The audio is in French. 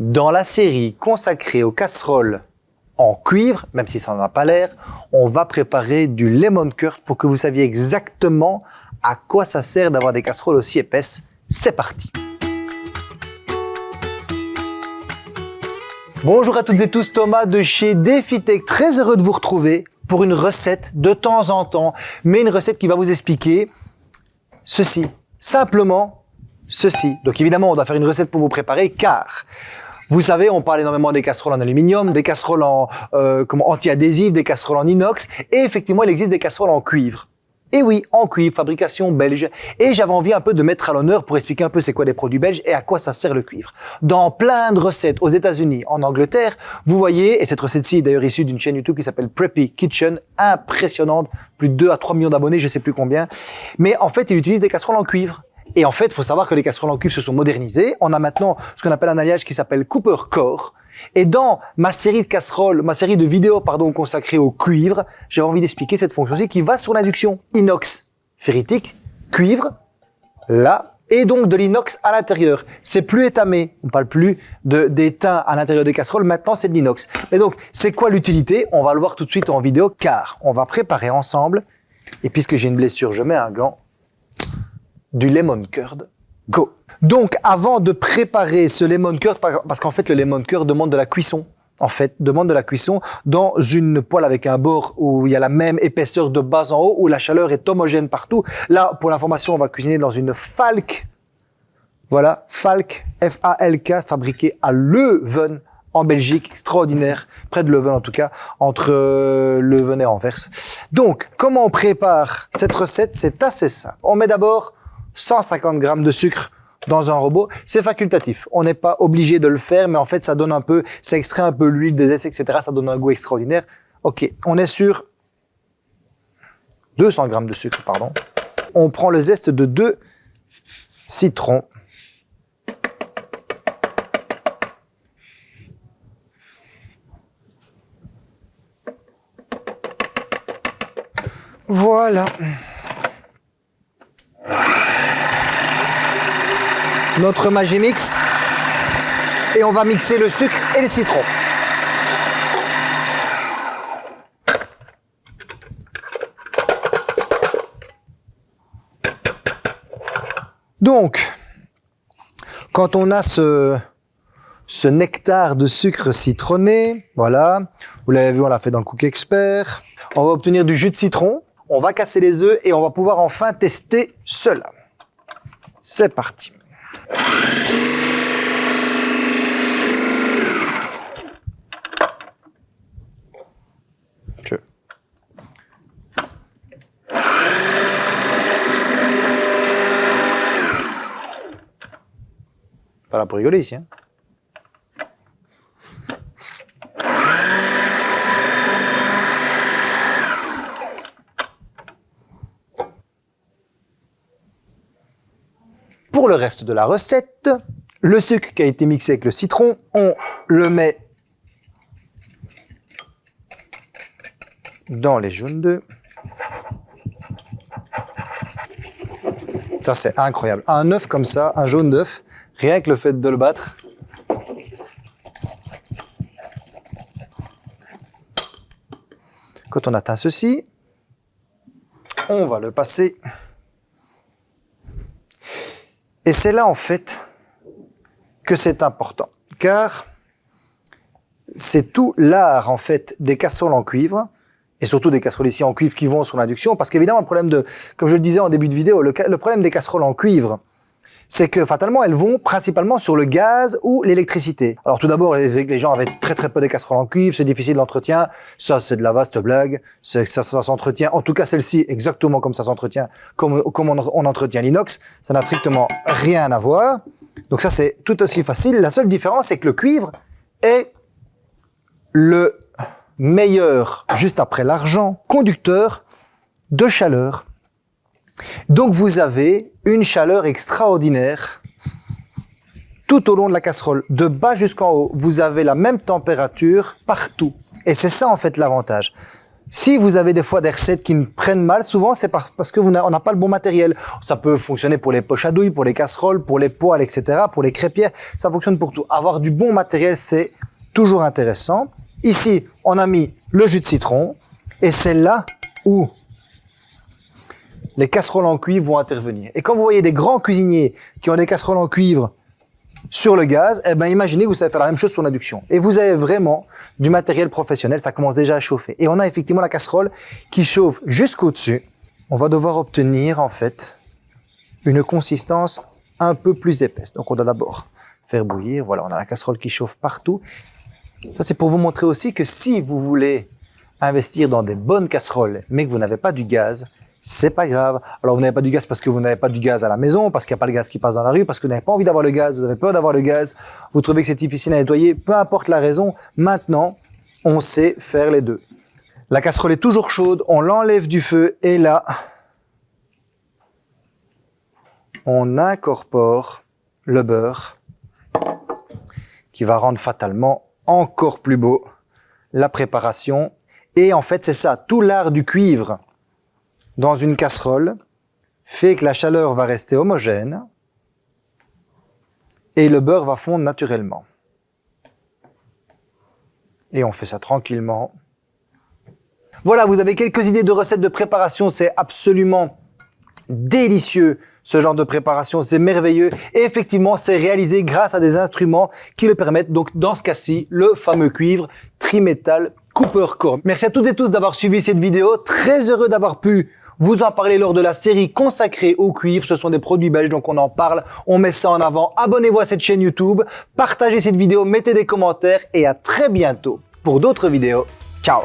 Dans la série consacrée aux casseroles en cuivre, même si ça n'en a pas l'air, on va préparer du lemon curd pour que vous saviez exactement à quoi ça sert d'avoir des casseroles aussi épaisses. C'est parti. Bonjour à toutes et tous, Thomas de chez DefiTech, très heureux de vous retrouver pour une recette de temps en temps, mais une recette qui va vous expliquer ceci, simplement ceci. Donc évidemment, on doit faire une recette pour vous préparer car vous savez, on parle énormément des casseroles en aluminium, des casseroles en euh, anti-adhésives, des casseroles en inox, et effectivement, il existe des casseroles en cuivre. Et oui, en cuivre, fabrication belge. Et j'avais envie un peu de mettre à l'honneur pour expliquer un peu c'est quoi les produits belges et à quoi ça sert le cuivre. Dans plein de recettes aux États-Unis, en Angleterre, vous voyez, et cette recette-ci est d'ailleurs issue d'une chaîne YouTube qui s'appelle Preppy Kitchen, impressionnante, plus de 2 à 3 millions d'abonnés, je sais plus combien. Mais en fait, ils utilisent des casseroles en cuivre. Et en fait, il faut savoir que les casseroles en cuivre se sont modernisées. On a maintenant ce qu'on appelle un alliage qui s'appelle Cooper Core. Et dans ma série de casseroles, ma série de vidéos, pardon, consacrée au cuivre, j'ai envie d'expliquer cette fonction-ci qui va sur l'induction. Inox, ferritique, cuivre, là, et donc de l'inox à l'intérieur. C'est plus étamé. On parle plus d'étain à l'intérieur des casseroles. Maintenant, c'est de l'inox. Mais donc, c'est quoi l'utilité? On va le voir tout de suite en vidéo, car on va préparer ensemble. Et puisque j'ai une blessure, je mets un gant du lemon curd. Go Donc, avant de préparer ce lemon curd, parce qu'en fait, le lemon curd demande de la cuisson, en fait, demande de la cuisson dans une poêle avec un bord où il y a la même épaisseur de bas en haut, où la chaleur est homogène partout. Là, pour l'information, on va cuisiner dans une Falk. Voilà, Falk, F-A-L-K, fabriquée à Leuven, en Belgique, extraordinaire, près de Leuven en tout cas, entre euh, Leuven et Anvers. Donc, comment on prépare cette recette? C'est assez simple. On met d'abord 150 grammes de sucre dans un robot, c'est facultatif. On n'est pas obligé de le faire, mais en fait, ça donne un peu, ça extrait un peu l'huile des essais, etc. Ça donne un goût extraordinaire. Ok, on est sur 200 grammes de sucre, pardon. On prend le zeste de deux citrons. Voilà. Notre Magimix et on va mixer le sucre et les citrons. Donc, quand on a ce, ce nectar de sucre citronné, voilà, vous l'avez vu, on l'a fait dans le Cook Expert, on va obtenir du jus de citron, on va casser les œufs et on va pouvoir enfin tester cela. C'est parti. Pas là pour rigoler ici. Hein. Le reste de la recette, le sucre qui a été mixé avec le citron, on le met dans les jaunes d'œufs. Ça, c'est incroyable. Un œuf comme ça, un jaune d'œuf, Rien que le fait de le battre. Quand on atteint ceci, on va le passer. Et c'est là, en fait, que c'est important. Car c'est tout l'art, en fait, des casseroles en cuivre, et surtout des casseroles ici en cuivre qui vont sur l'induction, parce qu'évidemment, le problème de, comme je le disais en début de vidéo, le problème des casseroles en cuivre, c'est que fatalement, elles vont principalement sur le gaz ou l'électricité. Alors tout d'abord, les gens avaient très très peu de casseroles en cuivre, c'est difficile d'entretien. Ça, c'est de la vaste blague. Ça, s'entretient. En tout cas, celle-ci, exactement comme ça s'entretient, comme, comme on, entretient l'inox. Ça n'a strictement rien à voir. Donc ça, c'est tout aussi facile. La seule différence, c'est que le cuivre est le meilleur, juste après l'argent, conducteur de chaleur. Donc vous avez une chaleur extraordinaire tout au long de la casserole, de bas jusqu'en haut. Vous avez la même température partout. Et c'est ça en fait l'avantage. Si vous avez des fois des recettes qui ne prennent mal, souvent c'est parce que n'a pas le bon matériel. Ça peut fonctionner pour les poches à douille, pour les casseroles, pour les poêles, etc., pour les crêpières. Ça fonctionne pour tout. Avoir du bon matériel, c'est toujours intéressant. Ici, on a mis le jus de citron. Et c'est là où les casseroles en cuivre vont intervenir. Et quand vous voyez des grands cuisiniers qui ont des casseroles en cuivre sur le gaz, eh ben imaginez que vous savez faire la même chose sur l'induction. Et vous avez vraiment du matériel professionnel, ça commence déjà à chauffer. Et on a effectivement la casserole qui chauffe jusqu'au-dessus. On va devoir obtenir en fait une consistance un peu plus épaisse. Donc on doit d'abord faire bouillir. Voilà, on a la casserole qui chauffe partout. Ça c'est pour vous montrer aussi que si vous voulez investir dans des bonnes casseroles, mais que vous n'avez pas du gaz, c'est pas grave. Alors vous n'avez pas du gaz parce que vous n'avez pas du gaz à la maison, parce qu'il n'y a pas le gaz qui passe dans la rue, parce que vous n'avez pas envie d'avoir le gaz, vous avez peur d'avoir le gaz, vous trouvez que c'est difficile à nettoyer, peu importe la raison, maintenant, on sait faire les deux. La casserole est toujours chaude, on l'enlève du feu et là, on incorpore le beurre qui va rendre fatalement encore plus beau la préparation. Et en fait, c'est ça, tout l'art du cuivre dans une casserole fait que la chaleur va rester homogène et le beurre va fondre naturellement. Et on fait ça tranquillement. Voilà, vous avez quelques idées de recettes de préparation, c'est absolument délicieux ce genre de préparation, c'est merveilleux. Et effectivement, c'est réalisé grâce à des instruments qui le permettent. Donc, dans ce cas-ci, le fameux cuivre trimétal Merci à toutes et tous d'avoir suivi cette vidéo. Très heureux d'avoir pu vous en parler lors de la série consacrée au cuivre. Ce sont des produits belges, donc on en parle, on met ça en avant. Abonnez-vous à cette chaîne YouTube, partagez cette vidéo, mettez des commentaires et à très bientôt pour d'autres vidéos. Ciao